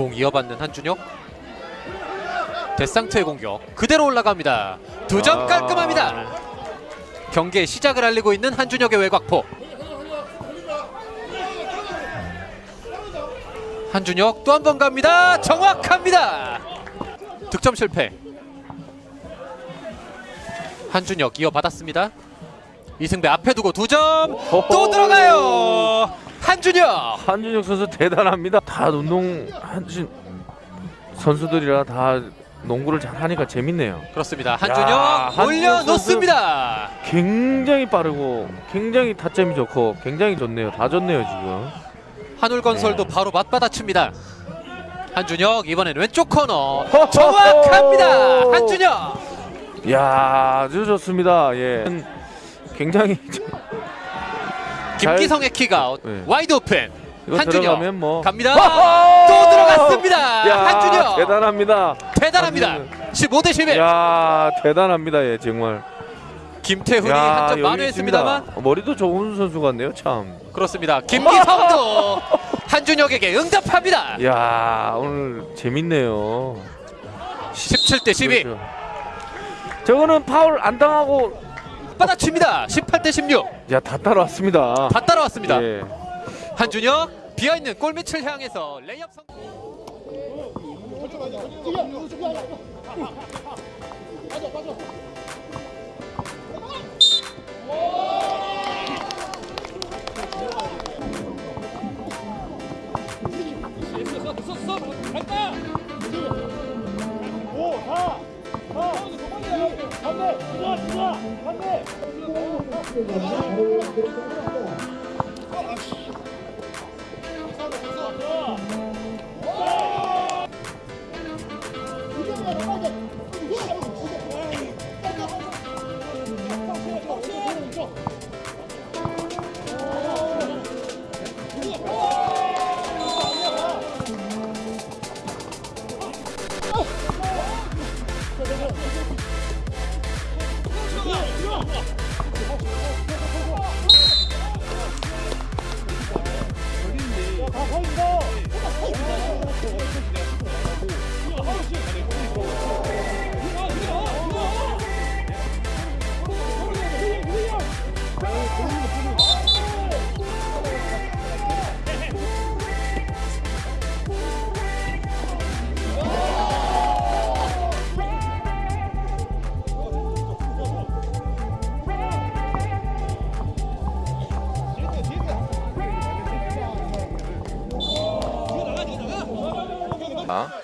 공 이어받는 한준혁. 데상트의 공격 그대로 올라갑니다. 두점 아. 깔끔합니다. 경기의 시작을 알리고 있는 한준혁의 외곽포. 한준혁 또 한 번 갑니다. 정확합니다. 득점 실패. 한준혁 이어받았습니다. 이승배 앞에 두고 두 점. 또 들어가요 한준혁 한준혁 선수 대단합니다. 다 운동 한준 선수들이라 다 농구를 잘하니까 재밌네요. 그렇습니다 야, 한준혁 한준혁 올려놓습니다 굉장히 빠르고 굉장히 타점이 좋고 굉장히 좋네요. 다 좋네요 지금. 한울건설도 네. 바로 맞받아칩니다 한준혁 이번엔 왼쪽 코너 정확합니다 한준혁 야 아주 좋습니다. 예. 굉장히 잘- 김기성의 kick-out 네. wide open 한준혁 뭐 갑니다 허허! 또 들어갔습니다 야, 한준혁 대단합니다. 대단합니다 15대 11 야 대단합니다. 예 정말. 김태훈이 야, 한점 만회했습니다만 있습니다. 머리도 좋은 선수 같네요 참. 그렇습니다 김기성도 한준혁에게 응답합니다 야 오늘 재밌네요. 17대 12 그렇죠. 저거는 파울 안 당하고 받아칩니다 18대 16 야 다 따라왔습니다. 다 따라왔습니다 예. 한준혁 비어있는 골밑을 향해서 레이업 성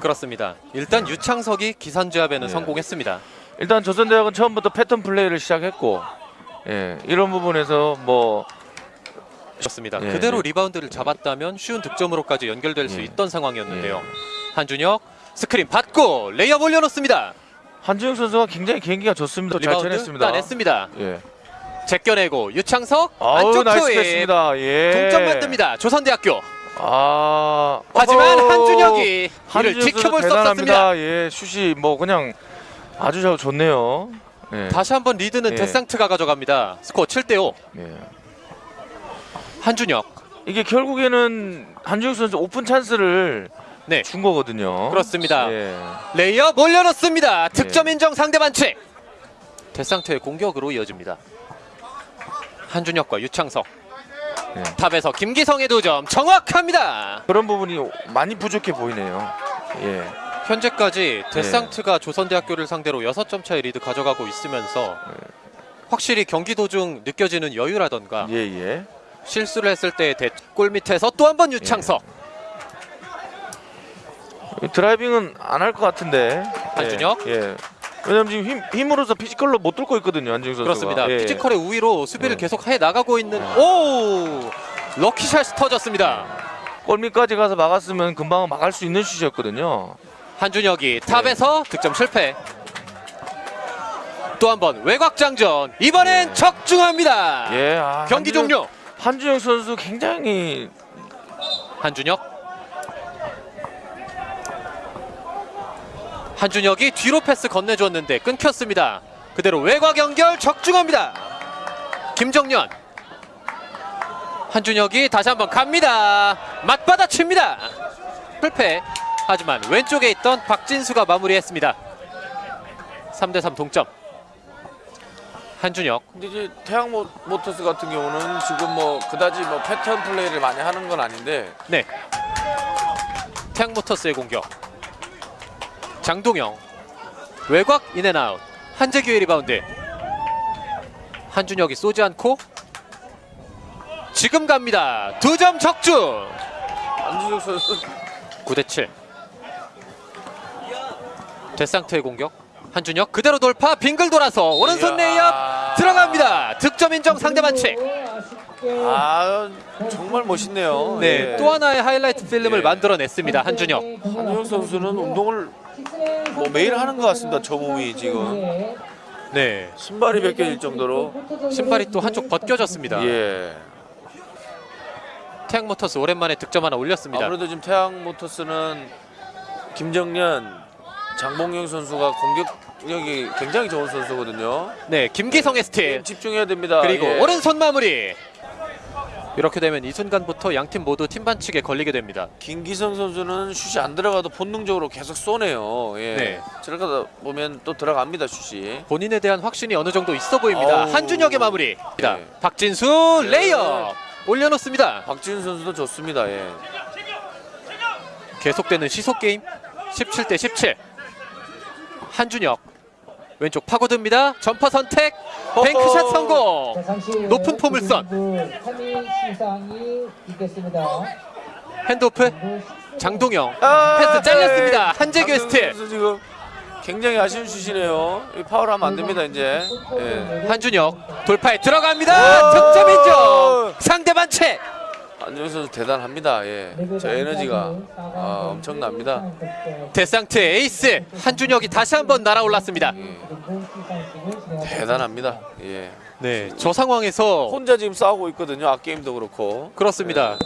그렇습니다 일단 유창석이 기선제압에는 네. 성공했습니다 일단 조선대학은 처음부터 pattern play를 시작했고 예 이런 부분에서 뭐 그렇습니다 예, 그대로 네. 리바운드를 잡았다면 쉬운 득점으로까지 연결될 수 예. 있던 상황이었는데요 예. 한준혁 스크린 받고 레이업 올려놓습니다 한준혁 선수가 굉장히 개인기가 좋습니다. 잘 쳐냈습니다. 따냈습니다 예. 제껴내고 유창석 안쪽 nice 됐습니다. 예. 동점 만듭니다 조선대학교 아 하지만 어허. 한준혁이 이를 지켜볼 수. 없었습니다 예, 슛이 뭐 그냥 아주 잘 좋네요. 예. 다시 한번 리드는 예. 데상트가 가져갑니다 스코어 7대5 예. 한준혁 이게 결국에는 한준혁 선수 오픈 찬스를 네 준 거거든요. 그렇습니다 예. 레이업 올려놓습니다 네. 득점 인정 상대 반칙 데상트의 공격으로 이어집니다 한준혁과 유창석 네. top에서 김기성의 두점 정확합니다 그런 부분이 많이 부족해 보이네요. 예. 현재까지 데상트가 조선대학교를 상대로 6점 차의 리드 가져가고 있으면서 확실히 경기 도중 느껴지는 여유라던가 예, 예. 실수를 했을 때골 밑에서 또 한 번 유창석 driving은 안 할 것 같은데. 한준혁? 예. 예. 왜냐면 지금 힘, 힘으로서 physical로 못 뚫고 있거든요, 한준혁 선수가. 그렇습니다 예. physical의 우위로 수비를 네. 계속 해 나가고 있는 오 lucky shot이 터졌습니다 골밑까지 가서 막았으면 금방 막을 수 있는 슛이었거든요. 한준혁이 top에서 득점 실패. 또 한 번 외곽 장전. 이번엔 적중합니다. 예. 아, 경기 한준혁- 종료. 한준혁 선수 굉장히 한준혁. 한준혁이 뒤로 패스 건네줬는데 끊겼습니다. 그대로 외곽 연결 적중합니다. 김정년. 한준혁이 다시 한번 갑니다. 맞받아칩니다. 실패. 하지만 왼쪽에 있던 박진수가 마무리했습니다. 3대 3 동점. 한준혁 근데 이제 태양 모- 모터스 같은 경우는 지금 뭐 그다지 뭐 패턴 플레이를 많이 하는 건 아닌데 네. 태양 모터스의 공격. 장동영 외곽 in and out. 한재규의 리바운드. 한준혁이 쏘지 않고 지금 갑니다. 두 점 적중. 한준혁 선수 9대 7. 데상트의 공격. 한준혁 그대로 돌파 빙글 돌아서 오른손. 레이업 들어갑니다. 득점 인정 상대 반칙. 아 정말 멋있네요. 네, 예. 또 하나의 하이라이트 필름을 예. 만들어냈습니다. 한준혁. 한준혁 선수는 운동을 뭐 매일 하는 것 같습니다. 저 몸이 지금 네, 신발이 벗겨질 정도로 신발이 또 한쪽 벗겨졌습니다. 예. 태양모터스 오랜만에 득점 하나 올렸습니다. 아무래도 지금 태양 모터스는 김정년, 장동영 선수가 공격력이 굉장히 좋은 선수거든요. 네, 김기성의 스틸 집중해야 됩니다. 그리고 예. 오른손 마무리. 이렇게 되면 이 순간부터 양팀 모두 팀 반칙에 걸리게 됩니다. 김기성 선수는 슛이 안 들어가도 본능적으로 계속 쏘네요. 예. 네. 들어가다 보면 또 들어갑니다 슛이. 본인에 대한 확신이 어느 정도 있어 보입니다. 어우. 한준혁의 마무리. 네. 박진수 레이업 올려놓습니다. 박지훈 선수도 좋습니다. 예. 계속되는 시소 게임 17 대 17. 한준혁 왼쪽 파고듭니다. 점퍼 선택 bank shot 성공. 높은 포물선. 3위 시상이 있겠습니다. handoff 장동영 아, 패스 잘렸습니다. 네. 한재규의 박지훈 스틸. 지금 굉장히 아쉬운 슛이네요. 이 파울하면 안 됩니다 이제. 예. 한준혁 돌파에 들어갑니다. 득점 인정. 상대 반칙. 안정 선수 대단합니다. 예. 저 에너지가 아, 엄청납니다. 데상트 에이스 한준혁이 다시 한번 날아올랐습니다. 예. 대단합니다. 예. 네, 저 상황에서 혼자 지금 싸우고 있거든요. 앞게임도 그렇고. 그렇습니다.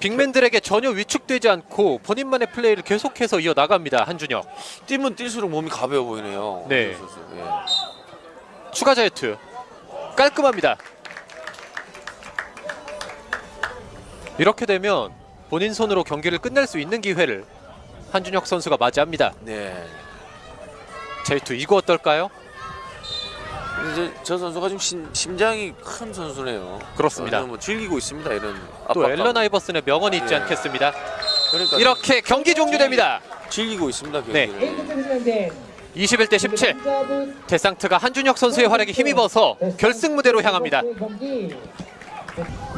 빅맨들에게 전혀 위축되지 않고 본인만의 플레이를 계속해서 이어 나갑니다. 한준혁 뛰면 뛸수록 몸이 가벼워 보이네요. 네. 예. 추가 자유투 깔끔합니다. 이렇게 되면 본인 손으로 경기를 끝낼 수 있는 기회를 한준혁 선수가 맞이합니다. 네. 자유투 이거 어떨까요? 근데 저, 저 선수가 좀 심, 심장이 큰 선수네요. 그렇습니다. 뭐 즐기고 있습니다. 이런 또 압박감. 앨런 아이버슨의 명언이 있지 예. 않겠습니다. 그러니까 이렇게 경기 종료됩니다. 즐기고 있습니다. 네. 경기를. 21대 17. 데상트가 한준혁 선수의 활약에 힘입어서 결승 무대로 향합니다.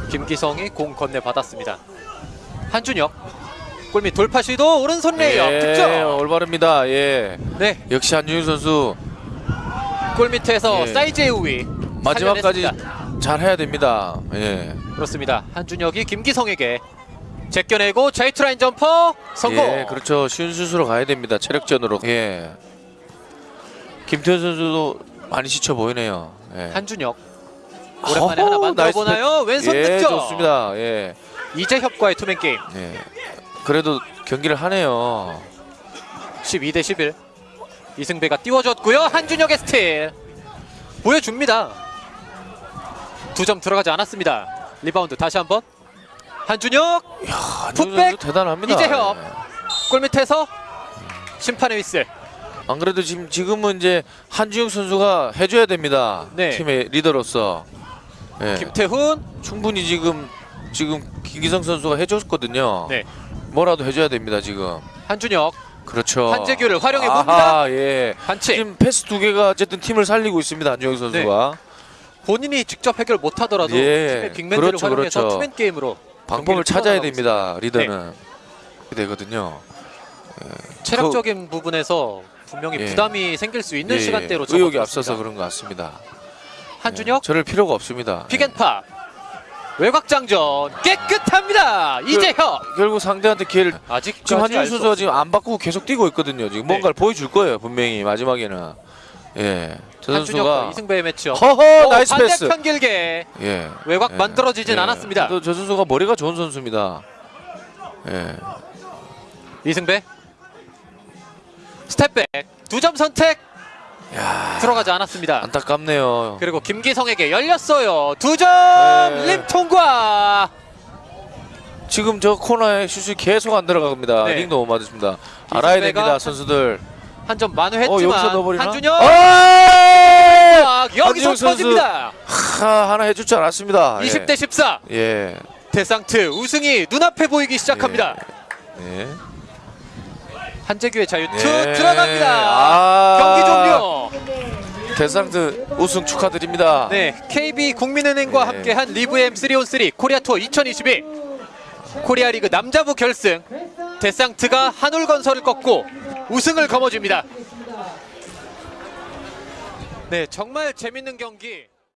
김기성이 공 건네 받았습니다. 한준혁 골밑 돌파 시도 오른손 레이업 예, 득점. 올바릅니다. 예. 네, 역시 한준혁 선수 골밑에서 예. 사이즈의 우위 마지막까지. 잘 해야 됩니다. 예. 그렇습니다. 한준혁이 김기성에게 제껴내고 자유투 라인 점퍼 성공. 예, 그렇죠. 쉬운 슛으로 가야 됩니다. 체력전으로. 예. 김태현 선수도 많이 지쳐 보이네요. 예. 한준혁 오랜만에 하나 만들어 나이스 보나요? 왼손 예, 득점. 좋습니다. 예. 이재협과의 two-man game 예. 그래도 경기를 하네요. 12 대 11. 이승배가 띄워줬고요. 한준혁의 스틸 보여줍니다. 두 점 들어가지 않았습니다. 리바운드 다시 한번 한준혁 한준혁 putback, 대단합니다. 이재협. 예. 골밑에서 심판의 휘슬. 안 그래도 지금 지금은 이제 한준혁 선수가 해줘야 됩니다. 네. 팀의 리더로서. 예. 김태훈 충분히 지금 지금 김기성 선수가 해줬거든요. 네. 뭐라도 해줘야 됩니다 지금. 한준혁 그렇죠. 한재규를 활용해 봅니다. 예. 반칙. 지금 패스 두 개가 어쨌든 팀을 살리고 있습니다 한준혁 선수가. 본인이 직접 해결 못하더라도 예, 팀의 빅맨들을 그렇죠, 활용해서 그렇죠. 투맨 게임으로 방법을 찾아야 됩니다 리더는. 그렇게 되거든요. 체력적인 부분에서 분명히 예. 부담이 생길 수 있는 예, 시간대로 의욕이. 앞서서 그런 것 같습니다. 한준혁 예, 저럴 필요가 없습니다. pick and pop 외곽장전 깨끗합니다. 이재혁 결국 상대한테 기회를 아직 지금 한준혁 선수가 지금 안 바꾸고 계속 뛰고 있거든요. 지금 네. 뭔가를 보여줄 거예요 분명히 마지막에는. 예, 저 선수가 이승배의 match-up. 허허 오, nice pass. 반대편 길게 예. 외곽 예. 만들어지진 예. 않았습니다. 그래도 저 선수가 머리가 좋은 선수입니다. 예. 이승배 step back 두 점 선택 야, 들어가지 않았습니다. 안타깝네요. 그리고 김기성에게 열렸어요. 두점 네. 림 통과. 지금 저 코너에 슛이 계속 안 들어갑니다. 네. 링 너무 맞습니다. 알아야 됩니다, 선수들. 한점 어, 만회했지만 넣어버리나? 한준혁 아! 아, 여기서. 터집니다. 하, 하나 해줄 줄 알았습니다. 20대 14 예. 예. 데상트 우승이 눈앞에 보이기 시작합니다. 네. 한재규의 자유투 네. 들어갑니다. 아. 데상트 우승 축하드립니다. 네, KB 국민은행과 네. 함께한 리브 M 3on3 코리아 투어 2022 코리아 리그 남자부 결승 데상트가 한울건설을 꺾고 우승을 거머쥡니다. 네, 정말 재밌는 경기.